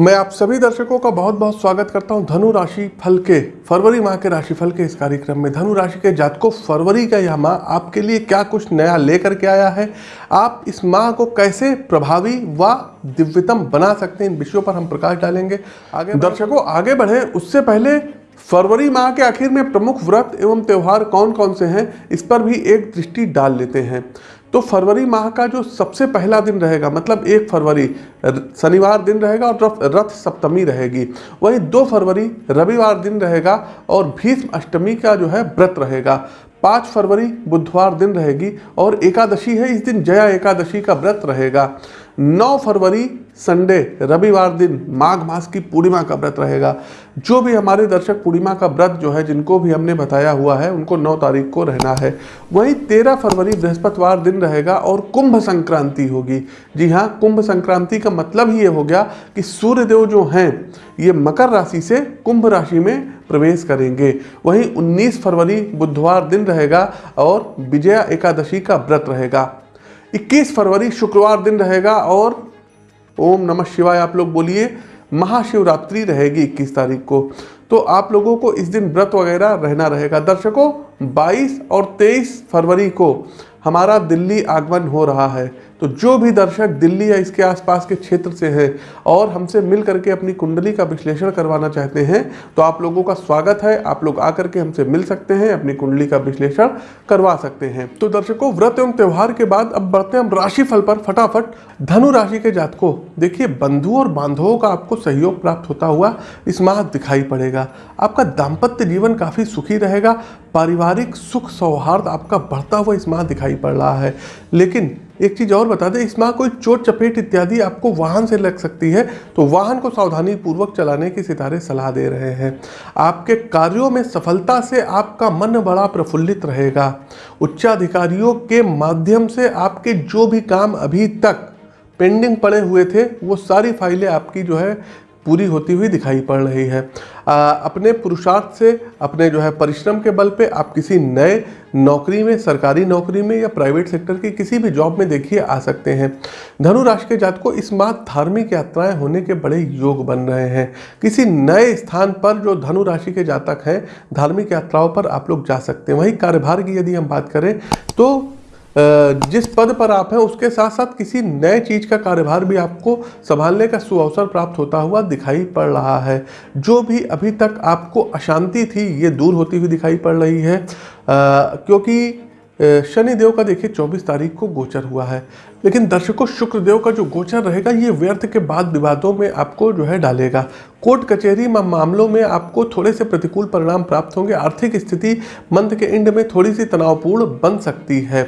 मैं आप सभी दर्शकों का बहुत बहुत स्वागत करता हूँ धनु राशि फल के, फरवरी माह के राशि फल के इस कार्यक्रम में। धनु राशि के जातकों, फरवरी का यह माह आपके लिए क्या कुछ नया लेकर के आया है? आप इस माह को कैसे प्रभावी व दिव्यतम बना सकते हैं? इन विषयों पर हम प्रकाश डालेंगे। आगे दर्शकों, आगे बढ़े। उससे पहले फरवरी माह के आखिर में प्रमुख व्रत एवं त्यौहार कौन कौन से हैं? इस पर भी एक दृष्टि डाल लेते हैं। तो फरवरी माह का जो सबसे पहला दिन रहेगा मतलब एक फरवरी शनिवार दिन रहेगा और रथ सप्तमी रहेगी। वही दो फरवरी, रविवार दिन रहेगा और भीष्म अष्टमी का जो है व्रत रहेगा। पाँच फरवरी, बुधवार दिन रहेगी और एकादशी है, इस दिन जया एकादशी का व्रत रहेगा। 9 फरवरी, संडे, रविवार दिन माघ मास की पूर्णिमा का व्रत रहेगा। जो भी हमारे दर्शक पूर्णिमा का व्रत जो है, जिनको भी हमने बताया हुआ है, उनको 9 तारीख को रहना है। वहीं 13 फरवरी, बृहस्पतिवार दिन रहेगा और कुंभ संक्रांति होगी। जी हाँ कुंभ संक्रांति का मतलब ही ये हो गया कि सूर्यदेव जो हैं, ये मकर राशि से कुंभ राशि में प्रवेश करेंगे। वहीं 19 फरवरी, बुधवार दिन रहेगा और विजया एकादशी का व्रत रहेगा। 21 फरवरी शुक्रवार दिन रहेगा और ओम नमः शिवाय, आप लोग बोलिए, महाशिवरात्रि रहेगी 21 तारीख को। तो आप लोगों को इस दिन व्रत वगैरह रहना रहेगा। दर्शकों 22 और 23 फरवरी को हमारा दिल्ली आगमन हो रहा है। तो जो भी दर्शक दिल्ली या इसके आसपास के क्षेत्र से हैं और हमसे मिल करके अपनी कुंडली का विश्लेषण करवाना चाहते हैं तो आप लोगों का स्वागत है। आप लोग आकर के हमसे मिल सकते हैं, अपनी कुंडली का विश्लेषण करवा सकते हैं। तो दर्शकों, व्रत एवं त्यौहार के बाद अब बढ़ते हैं हम राशिफल पर फटाफट। धनु राशि के जातकों, देखिए बंधु और बांधवों का आपको सहयोग प्राप्त होता हुआ इस माह दिखाई पड़ेगा। आपका दाम्पत्य जीवन काफ़ी सुखी रहेगा। पारिवारिक सुख सौहार्द आपका बढ़ता हुआ इस माह दिखाई पड़ रहा है। लेकिन एक चीज़ और बता दें, इस माह कोई चोट, चपेट इत्यादि आपको वाहन से लग सकती है तो वाहन को सावधानी पूर्वक चलाने की सितारे सलाह दे रहे हैं। आपके कार्यों में सफलता से आपका मन बड़ा प्रफुल्लित रहेगा। उच्चाधिकारियों के माध्यम से आपके जो भी काम अभी तक पेंडिंग पड़े हुए थे, वो सारी फाइलें आपकी जो है पूरी होती हुई दिखाई पड़ रही है। आ, अपने पुरुषार्थ से अपने जो है परिश्रम के बल पे आप किसी नए नौकरी में सरकारी नौकरी में या प्राइवेट सेक्टर की किसी भी जॉब में देखिए आ सकते हैं। धनु राशि के जात को इस माह धार्मिक यात्राएँ होने के बड़े योग बन रहे हैं। किसी नए स्थान पर जो धनु राशि के जातक हैं धार्मिक यात्राओं पर आप लोग जा सकते हैं। वहीं कार्यभार की यदि हम बात करें तो जिस पद पर आप हैं, उसके साथ साथ किसी नए चीज़ का कार्यभार भी आपको संभालने का सुअवसर प्राप्त होता हुआ दिखाई पड़ रहा है। जो भी अभी तक आपको अशांति थी, ये दूर होती हुई दिखाई पड़ रही है। क्योंकि शनि देव का देखिए 24 तारीख को गोचर हुआ है। लेकिन दर्शकों, शुक्रदेव का जो गोचर रहेगा, ये व्यर्थ के बाद विवादों में आपको जो है डालेगा। कोर्ट कचहरी मामलों में आपको थोड़े से प्रतिकूल परिणाम प्राप्त होंगे। आर्थिक स्थिति मंथ के एंड में थोड़ी सी तनावपूर्ण बन सकती है।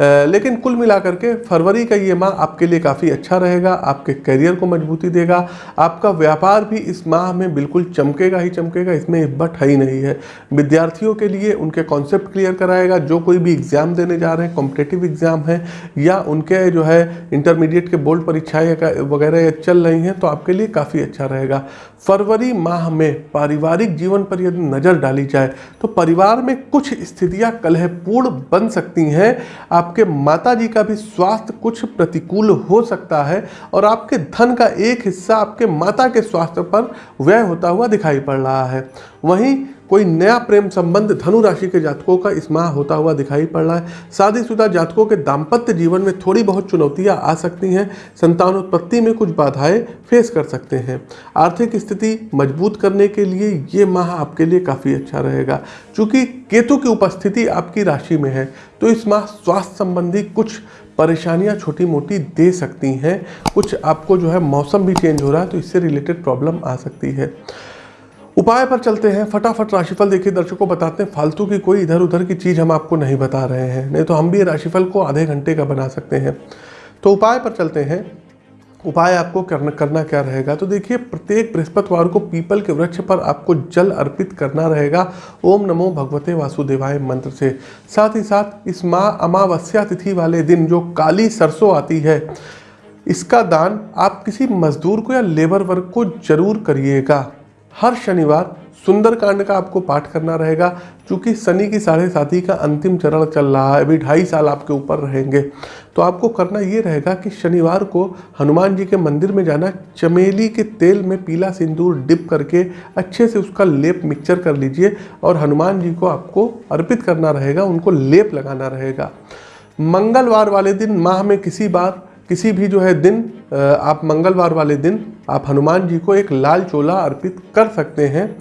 लेकिन कुल मिलाकर के फरवरी का ये माह आपके लिए काफ़ी अच्छा रहेगा, आपके करियर को मजबूती देगा, आपका व्यापार भी इस माह में बिल्कुल चमकेगा ही चमकेगा, इसमें बट है ही नहीं है। विद्यार्थियों के लिए उनके कॉन्सेप्ट क्लियर कराएगा, जो कोई भी एग्ज़ाम देने जा रहे हैं कॉम्पिटेटिव एग्ज़ाम है, या उनके जो है इंटरमीडिएट के बोर्ड परीक्षाएँ वगैरह चल रही हैं तो आपके लिए काफ़ी अच्छा रहेगा। फरवरी माह में पारिवारिक जीवन पर यदि नज़र डाली जाए तो परिवार में कुछ स्थितियाँ कलहपूर्ण बन सकती हैं। आपके माता जी का भी स्वास्थ्य कुछ प्रतिकूल हो सकता है और आपके धन का एक हिस्सा आपके माता के स्वास्थ्य पर व्यय होता हुआ दिखाई पड़ रहा है। वहीं कोई नया प्रेम संबंध धनु राशि के जातकों का इस माह होता हुआ दिखाई पड़ रहा है। शादीशुदा जातकों के दाम्पत्य जीवन में थोड़ी बहुत चुनौतियाँ आ सकती हैं। संतानोत्पत्ति में कुछ बाधाएँ फेस कर सकते हैं। आर्थिक स्थिति मज़बूत करने के लिए ये माह आपके लिए काफ़ी अच्छा रहेगा। चूँकि केतु की उपस्थिति आपकी राशि में है तो इस माह स्वास्थ्य संबंधी कुछ परेशानियाँ छोटी मोटी दे सकती हैं। कुछ आपको जो है मौसम भी चेंज हो रहा है तो इससे रिलेटेड प्रॉब्लम आ सकती है। उपाय पर चलते हैं, फटाफट राशिफल देखिए, दर्शकों बताते हैं, फालतू की कोई इधर उधर की चीज़ हम आपको नहीं बता रहे हैं, नहीं तो हम भी राशिफल को आधे घंटे का बना सकते हैं। तो उपाय पर चलते हैं, उपाय आपको करना करना क्या रहेगा? तो देखिए, प्रत्येक बृहस्पतिवार को पीपल के वृक्ष पर आपको जल अर्पित करना रहेगा, ओम नमो भगवते वासुदेवाय मंत्र से। साथ ही साथ, इस माँ अमावस्या तिथि वाले दिन जो काली सरसों आती है, इसका दान आप किसी मजदूर को या लेबर वर्ग को ज़रूर करिएगा। हर शनिवार सुंदरकांड का आपको पाठ करना रहेगा क्योंकि शनि की साढ़े साथी का अंतिम चरण चल रहा है, अभी ढाई साल आपके ऊपर रहेंगे। तो आपको करना ये रहेगा कि शनिवार को हनुमान जी के मंदिर में जाना, चमेली के तेल में पीला सिंदूर डिप करके अच्छे से उसका लेप मिक्सचर कर लीजिए और हनुमान जी को आपको अर्पित करना रहेगा, उनको लेप लगाना रहेगा। मंगलवार वाले दिन, माह में किसी बार, किसी भी जो है दिन आप मंगलवार वाले दिन आप हनुमान जी को एक लाल चोला अर्पित कर सकते हैं।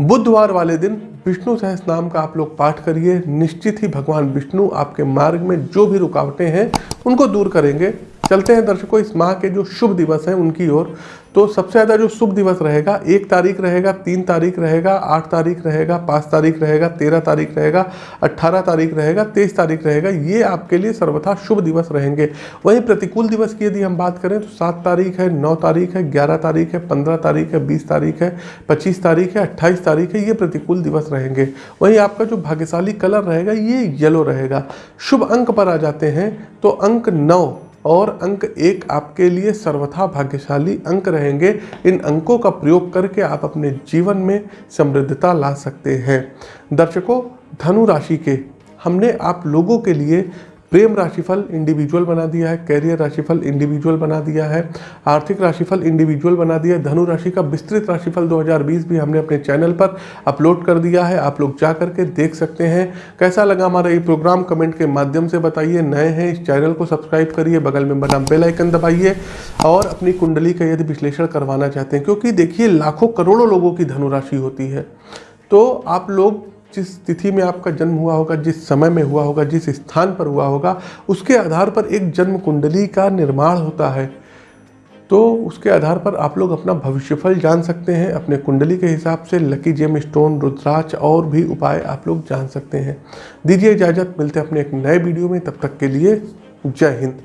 बुधवार वाले दिन विष्णु सहस नाम का आप लोग पाठ करिए। निश्चित ही भगवान विष्णु आपके मार्ग में जो भी रुकावटें हैं, उनको दूर करेंगे। चलते हैं दर्शकों, इस माह के जो शुभ दिवस हैं उनकी ओर। तो सबसे ज़्यादा जो शुभ दिवस रहेगा, एक तारीख रहेगा, तीन तारीख रहेगा, आठ तारीख रहेगा, पाँच तारीख रहेगा, तेरह तारीख रहेगा अट्ठारह तारीख रहेगा, तेईस तारीख रहेगा, ये आपके लिए सर्वथा शुभ दिवस रहेंगे। वहीं प्रतिकूल दिवस की यदि हम बात करें तो सात तारीख है, नौ तारीख है, ग्यारह तारीख है, पंद्रह तारीख है, बीस तारीख है, पच्चीस तारीख है, अट्ठाईस तारीख है, ये प्रतिकूल दिवस रहेंगे। वहीं आपका जो भाग्यशाली कलर रहेगा, ये येलो रहेगा। शुभ अंक पर आ जाते हैं तो अंक नौ और अंक एक आपके लिए सर्वथा भाग्यशाली अंक रहेंगे। इन अंकों का प्रयोग करके आप अपने जीवन में समृद्धता ला सकते हैं। दर्शकों, धनु राशि के हमने आप लोगों के लिए प्रेम राशिफल इंडिविजुअल बना दिया है कैरियर राशिफल इंडिविजुअल बना दिया है, आर्थिक राशिफल इंडिविजुअल बना दिया है, धनु राशि का विस्तृत राशिफल 2020 भी हमने अपने चैनल पर अपलोड कर दिया है, आप लोग जा करके देख सकते हैं। कैसा लगा हमारा ये प्रोग्राम कमेंट के माध्यम से बताइए। नए हैं, इस चैनल को सब्सक्राइब करिए, बगल में बना बेलाइकन दबाइए और अपनी कुंडली का यदि विश्लेषण करवाना चाहते हैं, क्योंकि देखिए, लाखों करोड़ों लोगों की धनुराशि होती है। तो आप लोग जिस तिथि में आपका जन्म हुआ होगा, जिस समय में हुआ होगा, जिस स्थान पर हुआ होगा, उसके आधार पर एक जन्म कुंडली का निर्माण होता है। तो उसके आधार पर आप लोग अपना भविष्यफल जान सकते हैं, अपने कुंडली के हिसाब से लकी जेम स्टोन रुद्राक्ष और भी उपाय आप लोग जान सकते हैं। दीजिए इजाज़त, मिलते हैं अपने एक नए वीडियो में, तब तक के लिए जय हिंद।